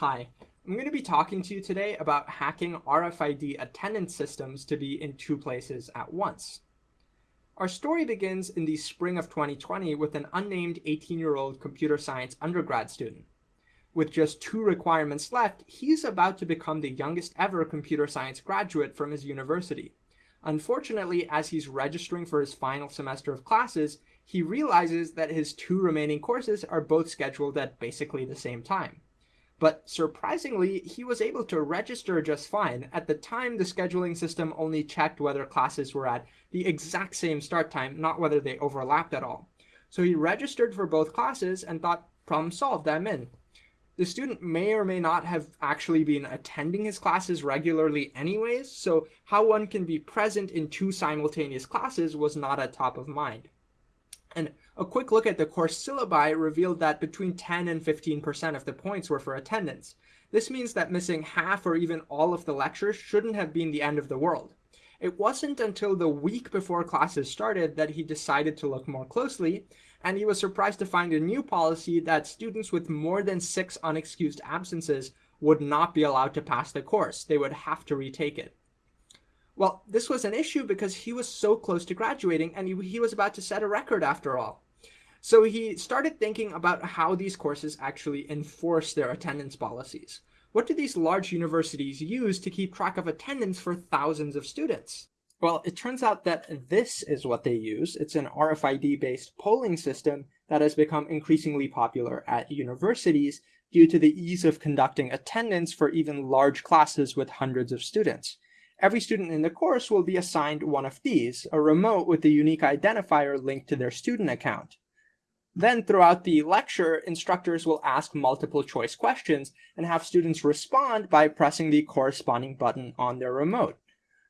Hi, I'm going to be talking to you today about hacking RFID attendance systems to be in two places at once. Our story begins in the spring of 2020 with an unnamed 18-year-old computer science undergrad student. With just two requirements left, he's about to become the youngest ever computer science graduate from his university. Unfortunately, as he's registering for his final semester of classes, he realizes that his two remaining courses are both scheduled at basically the same time. But surprisingly, he was able to register just fine. At the time, the scheduling system only checked whether classes were at the exact same start time, not whether they overlapped at all. So he registered for both classes and thought, problem solved, I'm in. The student may or may not have actually been attending his classes regularly anyways, so how one can be present in two simultaneous classes was not at top of mind. And a quick look at the course syllabi revealed that between 10 and 15% of the points were for attendance. This means that missing half or even all of the lectures shouldn't have been the end of the world. It wasn't until the week before classes started that he decided to look more closely, and he was surprised to find a new policy that students with more than six unexcused absences would not be allowed to pass the course. They would have to retake it. Well, this was an issue because he was so close to graduating and he, he was about to set a record after all. So he started thinking about how these courses actually enforce their attendance policies. What do these large universities use to keep track of attendance for thousands of students? Well, it turns out that this is what they use. It's an RFID-based polling system that has become increasingly popular at universities due to the ease of conducting attendance for even large classes with hundreds of students. Every student in the course will be assigned one of these, a remote with a unique identifier linked to their student account. Then throughout the lecture, instructors will ask multiple choice questions and have students respond by pressing the corresponding button on their remote.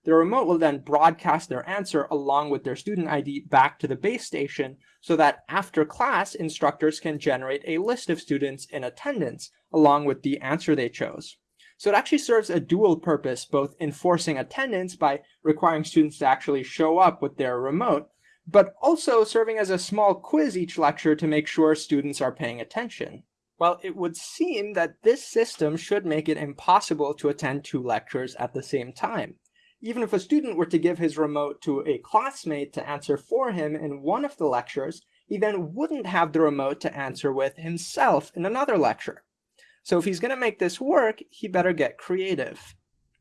The remote will then broadcast their answer along with their student ID back to the base station so that after class, instructors can generate a list of students in attendance along with the answer they chose. So it actually serves a dual purpose, both enforcing attendance by requiring students to actually show up with their remote, but also serving as a small quiz each lecture to make sure students are paying attention. Well, it would seem that this system should make it impossible to attend two lectures at the same time. Even if a student were to give his remote to a classmate to answer for him in one of the lectures, he then wouldn't have the remote to answer with himself in another lecture. So if he's going to make this work, he better get creative.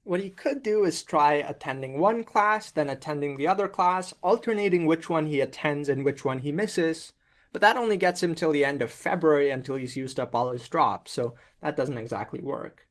What he could do is try attending one class, then attending the other class, alternating which one he attends and which one he misses. But that only gets him till the end of February until he's used up all his drops, so that doesn't exactly work.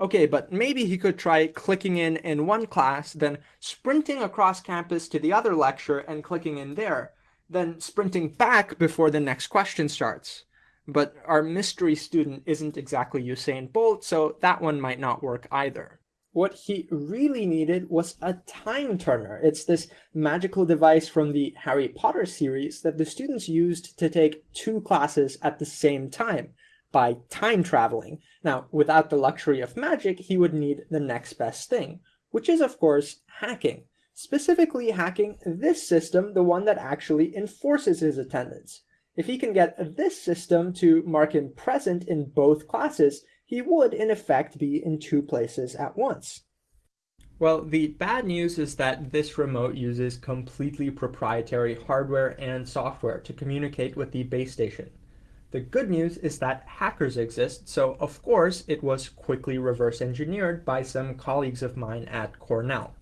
Okay, but maybe he could try clicking in in one class, then sprinting across campus to the other lecture and clicking in there, then sprinting back before the next question starts. But our mystery student isn't exactly Usain Bolt, so that one might not work either. What he really needed was a time turner. It's this magical device from the Harry Potter series that the students used to take two classes at the same time by time traveling. Now, without the luxury of magic, he would need the next best thing, which is, of course, hacking. Specifically hacking this system, the one that actually enforces his attendance. If he can get this system to mark him present in both classes, he would in effect be in two places at once. Well, the bad news is that this remote uses completely proprietary hardware and software to communicate with the base station. The good news is that hackers exist, so of course it was quickly reverse engineered by some colleagues of mine at Cornell.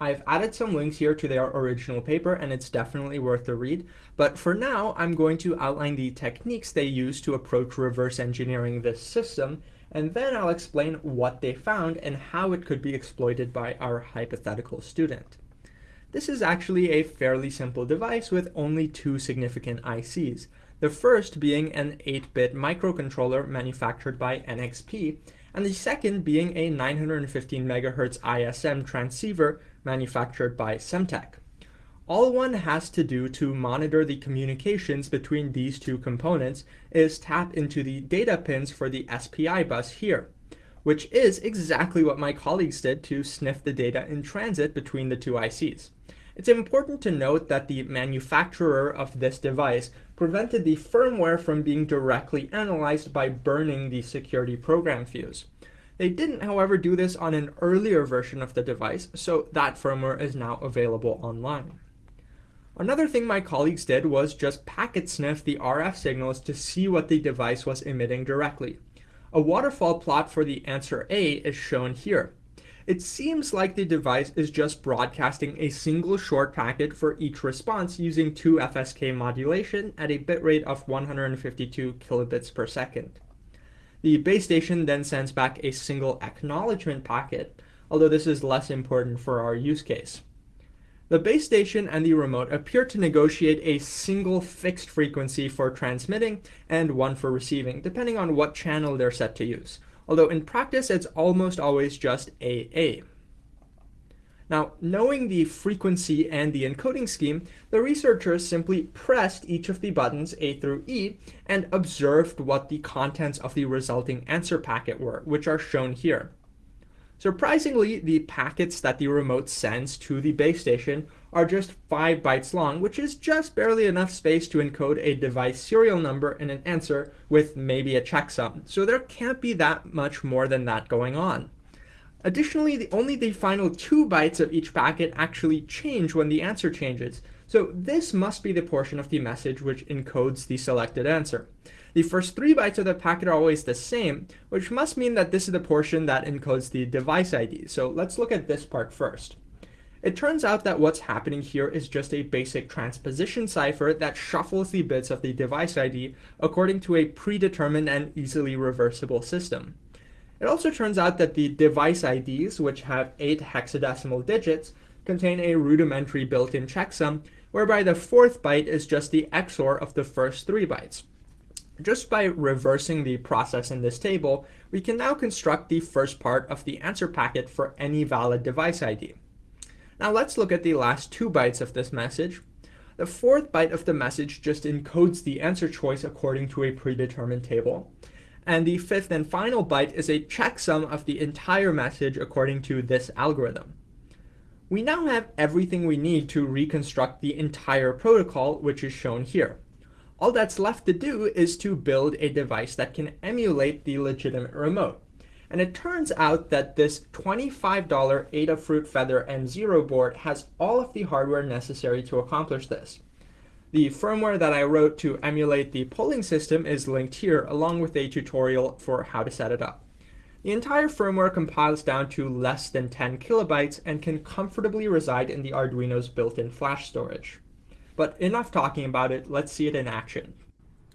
I've added some links here to their original paper and it's definitely worth a read. But for now, I'm going to outline the techniques they use to approach reverse engineering this system, and then I'll explain what they found and how it could be exploited by our hypothetical student. This is actually a fairly simple device with only two significant ICs. The first being an 8-bit microcontroller manufactured by NXP, and the second being a 915 MHz ISM transceiver manufactured by Semtech. All one has to do to monitor the communications between these two components is tap into the data pins for the SPI bus here, which is exactly what my colleagues did to sniff the data in transit between the two ICs. It's important to note that the manufacturer of this device prevented the firmware from being directly analyzed by burning the security program fuse. They didn't, however, do this on an earlier version of the device, so that firmware is now available online. Another thing my colleagues did was just packet sniff the RF signals to see what the device was emitting directly. A waterfall plot for the answer A is shown here. It seems like the device is just broadcasting a single short packet for each response using 2 FSK modulation at a bitrate of 152 kilobits per second. The base station then sends back a single acknowledgement packet, although this is less important for our use case. The base station and the remote appear to negotiate a single fixed frequency for transmitting and one for receiving, depending on what channel they're set to use, although in practice it's almost always just AA. Now, knowing the frequency and the encoding scheme, the researchers simply pressed each of the buttons A through E and observed what the contents of the resulting answer packet were, which are shown here. Surprisingly, the packets that the remote sends to the base station are just 5 bytes long, which is just barely enough space to encode a device serial number and an answer with maybe a checksum. So there can't be that much more than that going on. Additionally, the, only the final two bytes of each packet actually change when the answer changes. So this must be the portion of the message which encodes the selected answer. The first three bytes of the packet are always the same, which must mean that this is the portion that encodes the device ID. So let's look at this part first. It turns out that what's happening here is just a basic transposition cipher that shuffles the bits of the device ID according to a predetermined and easily reversible system. It also turns out that the device IDs, which have eight hexadecimal digits, contain a rudimentary built-in checksum, whereby the fourth byte is just the XOR of the first three bytes. Just by reversing the process in this table, we can now construct the first part of the answer packet for any valid device ID. Now let's look at the last two bytes of this message. The fourth byte of the message just encodes the answer choice according to a predetermined table. And the fifth and final byte is a checksum of the entire message according to this algorithm. We now have everything we need to reconstruct the entire protocol, which is shown here. All that's left to do is to build a device that can emulate the legitimate remote. And it turns out that this $25 Adafruit Feather M0 board has all of the hardware necessary to accomplish this. The firmware that I wrote to emulate the polling system is linked here, along with a tutorial for how to set it up. The entire firmware compiles down to less than 10 kilobytes and can comfortably reside in the Arduino's built-in flash storage. But enough talking about it, let's see it in action.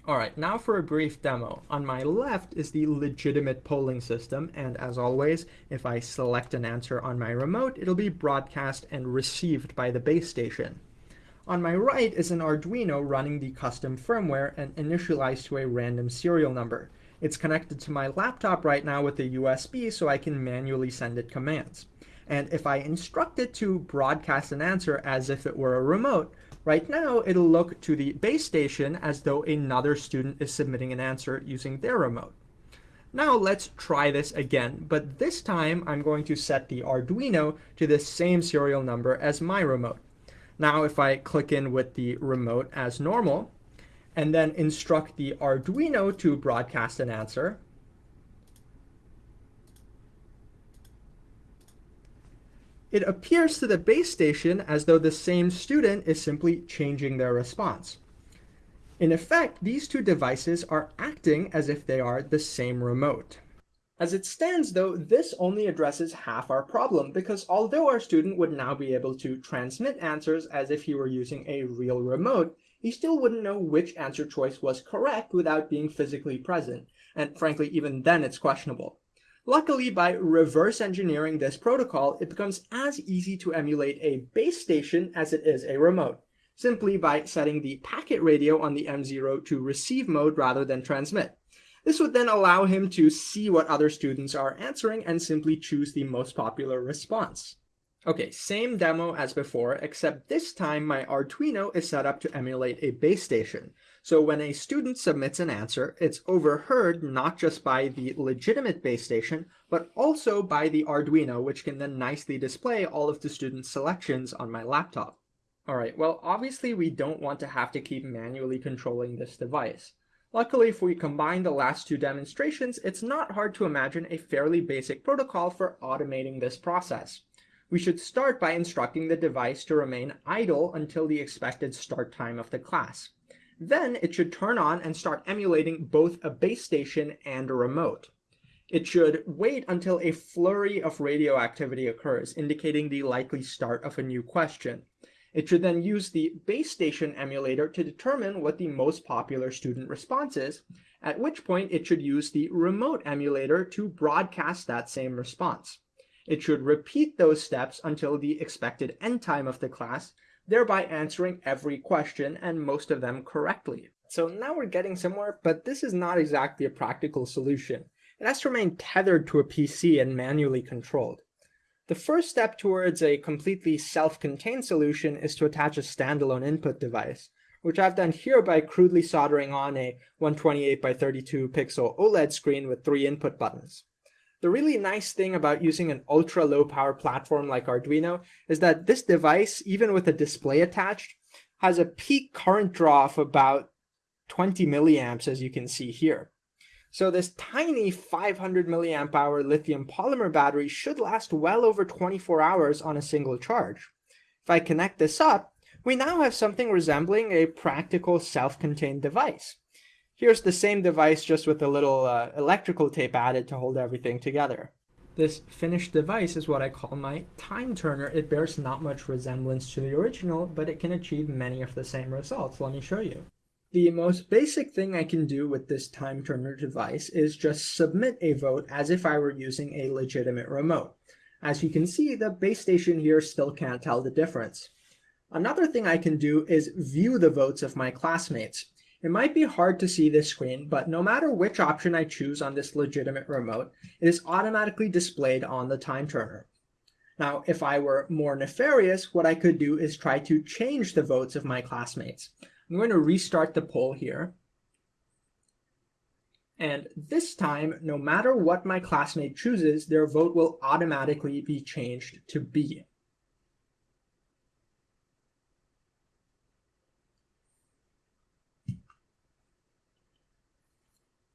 Alright, now for a brief demo. On my left is the legitimate polling system, and as always, if I select an answer on my remote, it'll be broadcast and received by the base station. On my right is an Arduino running the custom firmware and initialized to a random serial number. It's connected to my laptop right now with a USB so I can manually send it commands. And if I instruct it to broadcast an answer as if it were a remote, right now it'll look to the base station as though another student is submitting an answer using their remote. Now let's try this again, but this time I'm going to set the Arduino to the same serial number as my remote. Now if I click in with the remote as normal, and then instruct the Arduino to broadcast an answer, it appears to the base station as though the same student is simply changing their response. In effect, these two devices are acting as if they are the same remote. As it stands, though, this only addresses half our problem, because although our student would now be able to transmit answers as if he were using a real remote, he still wouldn't know which answer choice was correct without being physically present, and frankly, even then it's questionable. Luckily, by reverse engineering this protocol, it becomes as easy to emulate a base station as it is a remote, simply by setting the packet radio on the M0 to receive mode rather than transmit. This would then allow him to see what other students are answering and simply choose the most popular response. Okay, same demo as before, except this time my Arduino is set up to emulate a base station. So when a student submits an answer, it's overheard not just by the legitimate base station, but also by the Arduino, which can then nicely display all of the student's selections on my laptop. All right, well, obviously we don't want to have to keep manually controlling this device. Luckily, if we combine the last two demonstrations, it's not hard to imagine a fairly basic protocol for automating this process. We should start by instructing the device to remain idle until the expected start time of the class. Then it should turn on and start emulating both a base station and a remote. It should wait until a flurry of radio activity occurs, indicating the likely start of a new question. It should then use the base station emulator to determine what the most popular student response is, at which point it should use the remote emulator to broadcast that same response. It should repeat those steps until the expected end time of the class, thereby answering every question and most of them correctly. So now we're getting somewhere, but this is not exactly a practical solution. It has to remain tethered to a PC and manually controlled. The first step towards a completely self-contained solution is to attach a standalone input device, which I've done here by crudely soldering on a 128 by 32 pixel OLED screen with three input buttons. The really nice thing about using an ultra low power platform like Arduino is that this device, even with a display attached, has a peak current draw of about 20 milliamps as you can see here. So this tiny 500 milliamp hour lithium polymer battery should last well over 24 hours on a single charge. If I connect this up, we now have something resembling a practical self-contained device. Here's the same device just with a little uh, electrical tape added to hold everything together. This finished device is what I call my time turner. It bears not much resemblance to the original, but it can achieve many of the same results. Let me show you. The most basic thing I can do with this time turner device is just submit a vote as if I were using a legitimate remote. As you can see, the base station here still can't tell the difference. Another thing I can do is view the votes of my classmates. It might be hard to see this screen, but no matter which option I choose on this legitimate remote, it is automatically displayed on the time turner. Now, if I were more nefarious, what I could do is try to change the votes of my classmates. I'm going to restart the poll here. And this time, no matter what my classmate chooses, their vote will automatically be changed to B.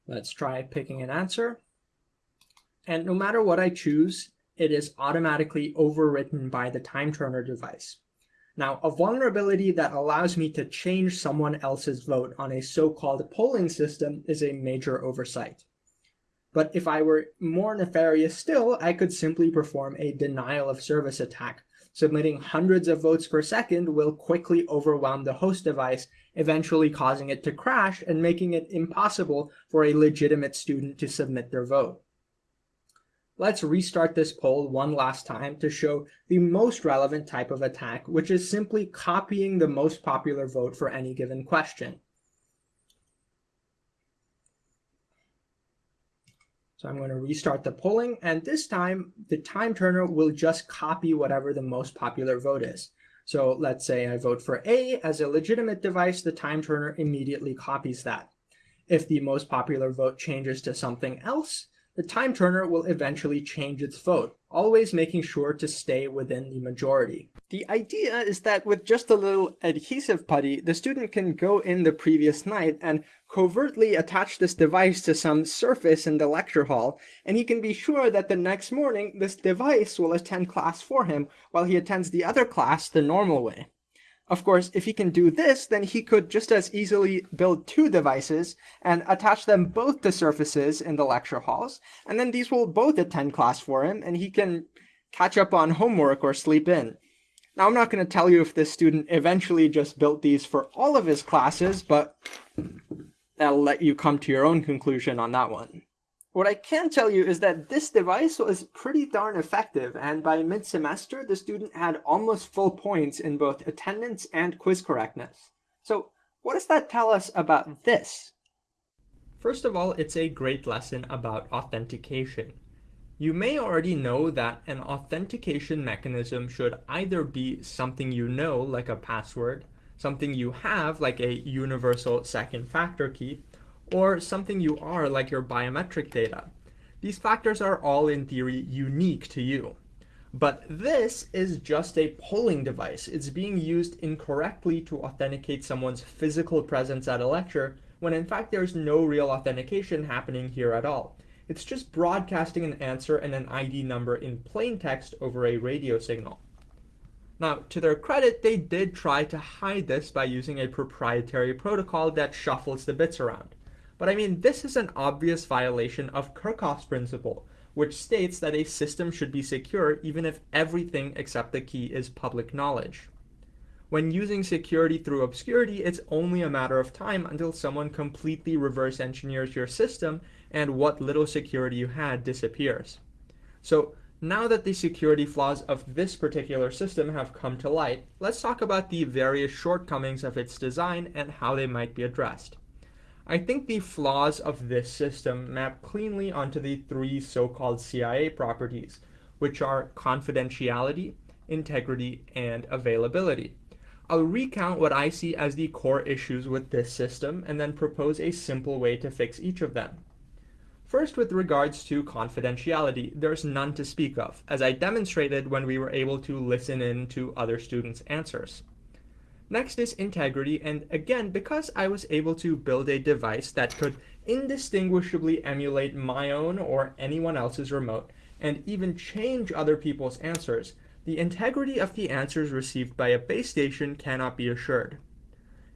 Let's try picking an answer. And no matter what I choose, it is automatically overwritten by the time turner device. Now, a vulnerability that allows me to change someone else's vote on a so-called polling system is a major oversight. But if I were more nefarious still, I could simply perform a denial of service attack. Submitting hundreds of votes per second will quickly overwhelm the host device, eventually causing it to crash and making it impossible for a legitimate student to submit their vote. Let's restart this poll one last time to show the most relevant type of attack, which is simply copying the most popular vote for any given question. So I'm going to restart the polling, and this time the time turner will just copy whatever the most popular vote is. So let's say I vote for A as a legitimate device, the time turner immediately copies that. If the most popular vote changes to something else, the time turner will eventually change its vote, always making sure to stay within the majority. The idea is that with just a little adhesive putty, the student can go in the previous night and covertly attach this device to some surface in the lecture hall, and he can be sure that the next morning this device will attend class for him while he attends the other class the normal way. Of course, if he can do this, then he could just as easily build two devices and attach them both to surfaces in the lecture halls, and then these will both attend class for him, and he can catch up on homework or sleep in. Now, I'm not going to tell you if this student eventually just built these for all of his classes, but I'll let you come to your own conclusion on that one. What I can tell you is that this device was pretty darn effective, and by mid-semester, the student had almost full points in both attendance and quiz correctness. So what does that tell us about this? First of all, it's a great lesson about authentication. You may already know that an authentication mechanism should either be something you know, like a password, something you have, like a universal second factor key, or something you are like your biometric data. These factors are all in theory unique to you. But this is just a polling device. It's being used incorrectly to authenticate someone's physical presence at a lecture when in fact there's no real authentication happening here at all. It's just broadcasting an answer and an ID number in plain text over a radio signal. Now, to their credit, they did try to hide this by using a proprietary protocol that shuffles the bits around. But I mean, this is an obvious violation of Kirchhoff's principle, which states that a system should be secure even if everything except the key is public knowledge. When using security through obscurity, it's only a matter of time until someone completely reverse engineers your system and what little security you had disappears. So now that the security flaws of this particular system have come to light, let's talk about the various shortcomings of its design and how they might be addressed. I think the flaws of this system map cleanly onto the three so-called CIA properties, which are confidentiality, integrity, and availability. I'll recount what I see as the core issues with this system and then propose a simple way to fix each of them. First, with regards to confidentiality, there's none to speak of, as I demonstrated when we were able to listen in to other students' answers. Next is integrity, and again, because I was able to build a device that could indistinguishably emulate my own or anyone else's remote, and even change other people's answers, the integrity of the answers received by a base station cannot be assured.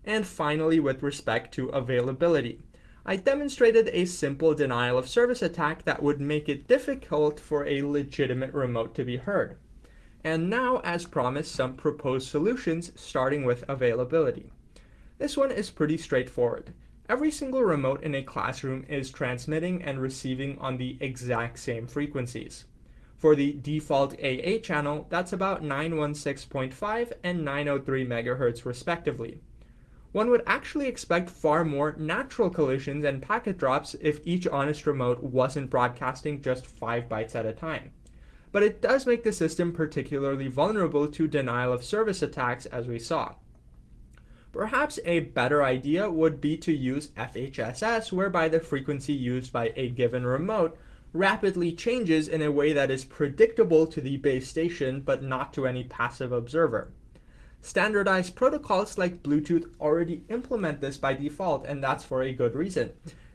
And finally, with respect to availability, I demonstrated a simple denial of service attack that would make it difficult for a legitimate remote to be heard. And now, as promised, some proposed solutions starting with availability. This one is pretty straightforward. Every single remote in a classroom is transmitting and receiving on the exact same frequencies. For the default AA channel, that's about 916.5 and 903 MHz respectively. One would actually expect far more natural collisions and packet drops if each honest remote wasn't broadcasting just 5 bytes at a time but it does make the system particularly vulnerable to denial of service attacks as we saw. Perhaps a better idea would be to use FHSS, whereby the frequency used by a given remote rapidly changes in a way that is predictable to the base station but not to any passive observer. Standardized protocols like Bluetooth already implement this by default, and that's for a good reason.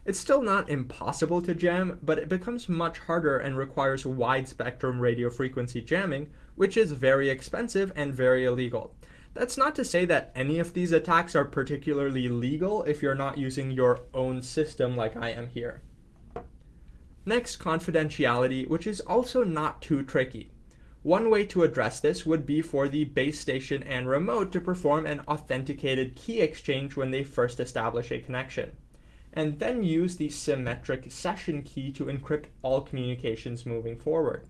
It's still not impossible to jam, but it becomes much harder and requires wide spectrum radio frequency jamming, which is very expensive and very illegal. That's not to say that any of these attacks are particularly legal if you're not using your own system like I am here. Next, confidentiality, which is also not too tricky. One way to address this would be for the base station and remote to perform an authenticated key exchange when they first establish a connection and then use the symmetric session key to encrypt all communications moving forward.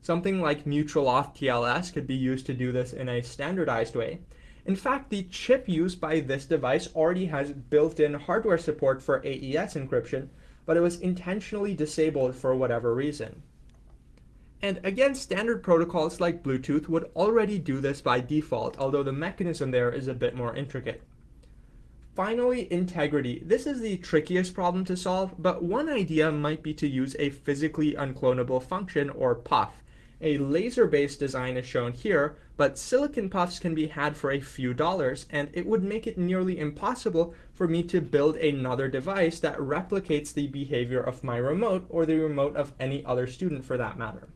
Something like mutual auth TLS could be used to do this in a standardized way. In fact, the chip used by this device already has built-in hardware support for AES encryption, but it was intentionally disabled for whatever reason. And again, standard protocols like Bluetooth would already do this by default, although the mechanism there is a bit more intricate. Finally, integrity. This is the trickiest problem to solve, but one idea might be to use a physically unclonable function, or puff. A laser-based design is shown here, but silicon puffs can be had for a few dollars, and it would make it nearly impossible for me to build another device that replicates the behavior of my remote, or the remote of any other student for that matter.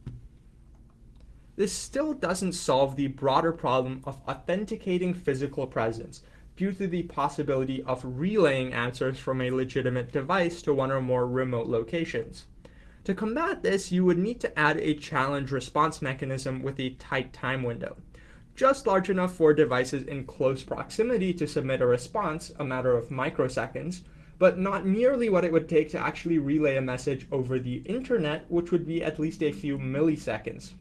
This still doesn't solve the broader problem of authenticating physical presence, due to the possibility of relaying answers from a legitimate device to one or more remote locations. To combat this, you would need to add a challenge response mechanism with a tight time window, just large enough for devices in close proximity to submit a response, a matter of microseconds, but not nearly what it would take to actually relay a message over the internet, which would be at least a few milliseconds.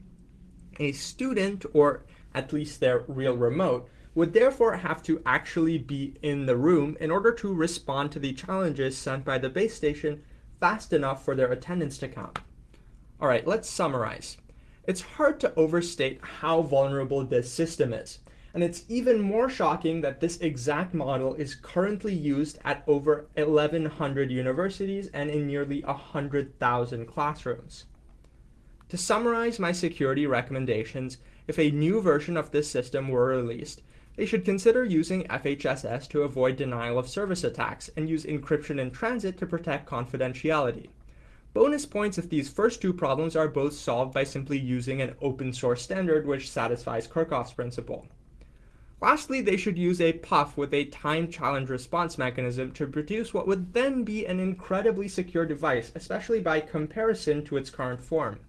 A student, or at least their real remote, would therefore have to actually be in the room in order to respond to the challenges sent by the base station fast enough for their attendance to count. All right, let's summarize. It's hard to overstate how vulnerable this system is. And it's even more shocking that this exact model is currently used at over 1,100 universities and in nearly 100,000 classrooms. To summarize my security recommendations, if a new version of this system were released, they should consider using FHSS to avoid denial of service attacks and use encryption in transit to protect confidentiality. Bonus points if these first two problems are both solved by simply using an open source standard which satisfies Kirchhoff's principle. Lastly, they should use a PUF with a time challenge response mechanism to produce what would then be an incredibly secure device, especially by comparison to its current form.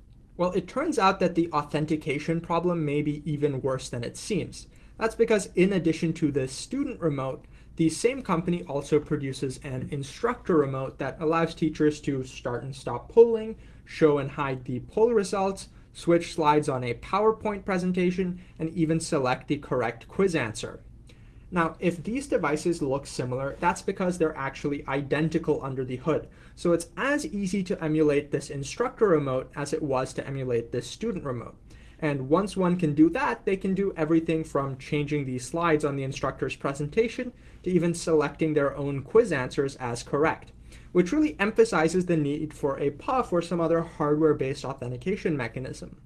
Well, it turns out that the authentication problem may be even worse than it seems. That's because in addition to the student remote, the same company also produces an instructor remote that allows teachers to start and stop polling, show and hide the poll results, switch slides on a PowerPoint presentation, and even select the correct quiz answer. Now, if these devices look similar, that's because they're actually identical under the hood. So it's as easy to emulate this instructor remote as it was to emulate this student remote. And once one can do that, they can do everything from changing the slides on the instructor's presentation to even selecting their own quiz answers as correct which really emphasizes the need for a PUF or some other hardware-based authentication mechanism.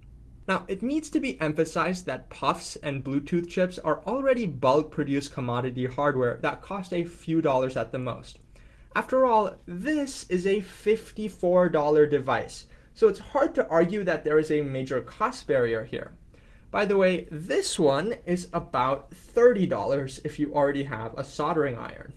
Now, it needs to be emphasized that puffs and Bluetooth chips are already bulk-produced commodity hardware that cost a few dollars at the most. After all, this is a $54 device, so it's hard to argue that there is a major cost barrier here. By the way, this one is about $30 if you already have a soldering iron.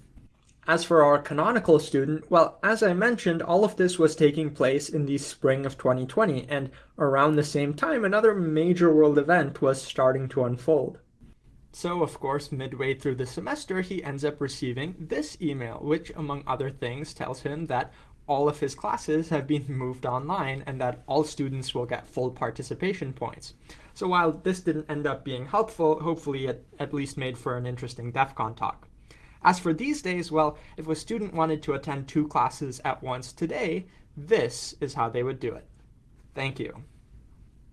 As for our canonical student, well, as I mentioned, all of this was taking place in the spring of 2020, and around the same time, another major world event was starting to unfold. So, of course, midway through the semester, he ends up receiving this email, which, among other things, tells him that all of his classes have been moved online and that all students will get full participation points. So while this didn't end up being helpful, hopefully it at least made for an interesting DEF CON talk. As for these days, well, if a student wanted to attend two classes at once today, this is how they would do it. Thank you.